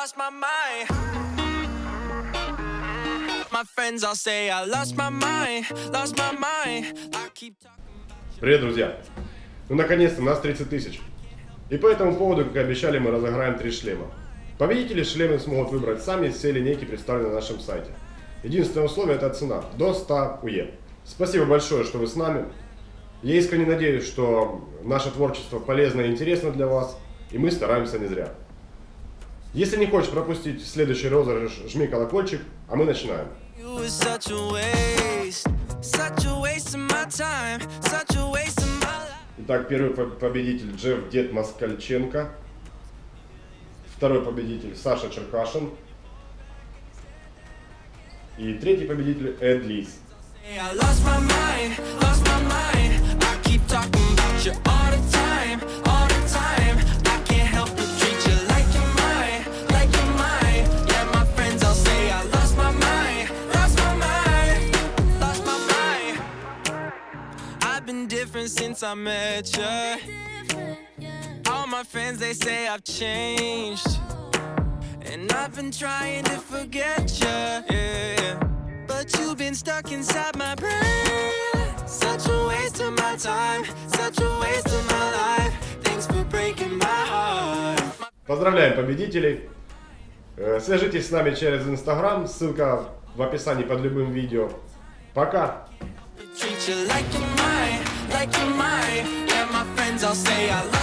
lost my mind. My friends all say I lost my mind, lost my mind. I keep talking. Привет, друзья! Ну, наконец-то, нас 30 тысяч. И по этому поводу, как и обещали, мы разыграем три шлема. Победители шлемы смогут выбрать сами из всей линейки, представленной на нашем сайте. Единственное условие – это цена – до 100 УЕ. Спасибо большое, что вы с нами. Я искренне надеюсь, что наше творчество полезно и интересно для вас, и мы стараемся не зря. Если не хочешь пропустить следующий розыгрыш, жми колокольчик, а мы начинаем. Итак, первый по- победитель Джефф Дед Москальченко. Второй победитель Саша Черкашин. И третий победитель Эд Лис. I lost my mind, lost my mind. Been different since I met you. All my friends they say I've changed. And I've been trying to forget you, yeah. But you've been stuck inside my brain. Such a waste of my time, such a waste of my life. Thanks for breaking my heart. Поздравляем победителей! Э, Свяжитесь с нами через Инстаграм, ссылка в описании под любым видео. Пока! Treat you like like you're mine. Yeah, my friends all say I love my